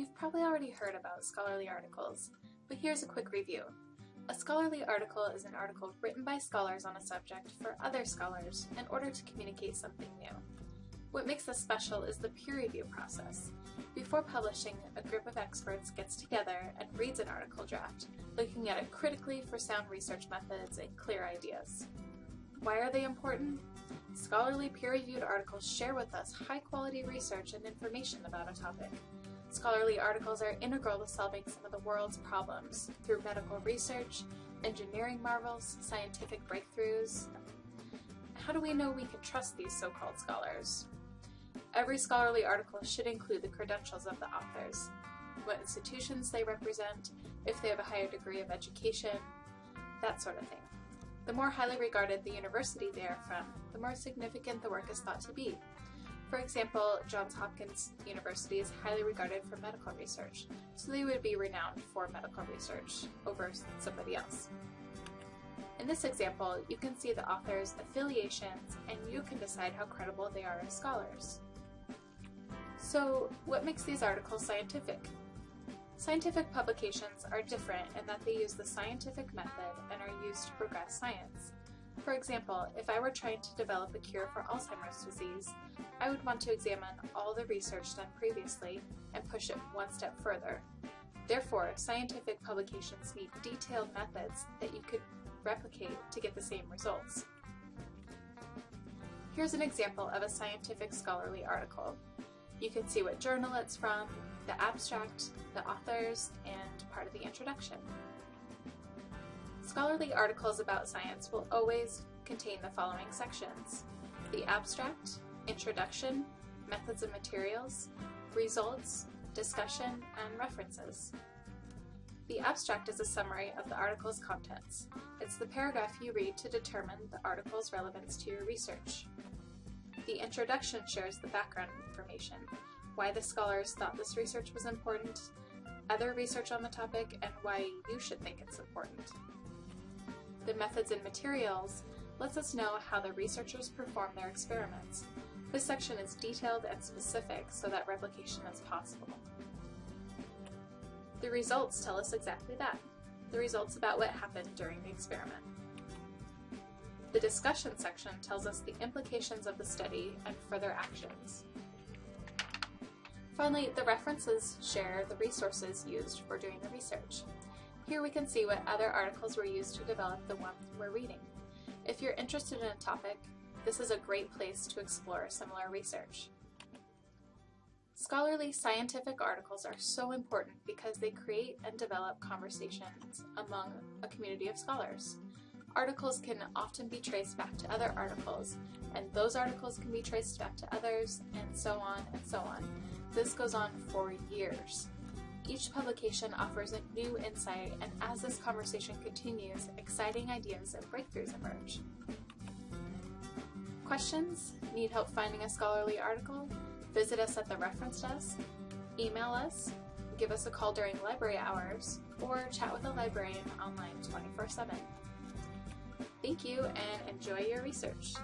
You've probably already heard about scholarly articles, but here's a quick review. A scholarly article is an article written by scholars on a subject for other scholars in order to communicate something new. What makes this special is the peer review process. Before publishing, a group of experts gets together and reads an article draft, looking at it critically for sound research methods and clear ideas. Why are they important? Scholarly peer-reviewed articles share with us high-quality research and information about a topic. Scholarly articles are integral to solving some of the world's problems through medical research, engineering marvels, scientific breakthroughs. How do we know we can trust these so-called scholars? Every scholarly article should include the credentials of the authors, what institutions they represent, if they have a higher degree of education, that sort of thing. The more highly regarded the university they are from, the more significant the work is thought to be. For example, Johns Hopkins University is highly regarded for medical research, so they would be renowned for medical research over somebody else. In this example, you can see the author's affiliations and you can decide how credible they are as scholars. So what makes these articles scientific? Scientific publications are different in that they use the scientific method and are used to progress science. For example, if I were trying to develop a cure for Alzheimer's disease, I would want to examine all the research done previously and push it one step further. Therefore, scientific publications need detailed methods that you could replicate to get the same results. Here's an example of a scientific scholarly article. You can see what journal it's from, the abstract, the authors, and part of the introduction. Scholarly articles about science will always contain the following sections. The abstract, introduction, methods and materials, results, discussion, and references. The abstract is a summary of the article's contents. It's the paragraph you read to determine the article's relevance to your research. The introduction shares the background information, why the scholars thought this research was important, other research on the topic, and why you should think it's important. The methods and materials lets us know how the researchers perform their experiments. This section is detailed and specific so that replication is possible. The results tell us exactly that, the results about what happened during the experiment. The discussion section tells us the implications of the study and further actions. Finally, the references share the resources used for doing the research. Here we can see what other articles were used to develop the one we're reading. If you're interested in a topic, this is a great place to explore similar research. Scholarly scientific articles are so important because they create and develop conversations among a community of scholars. Articles can often be traced back to other articles, and those articles can be traced back to others, and so on and so on. This goes on for years. Each publication offers a new insight, and as this conversation continues, exciting ideas and breakthroughs emerge. Questions? Need help finding a scholarly article? Visit us at the reference desk, email us, give us a call during library hours, or chat with a librarian online 24-7. Thank you and enjoy your research.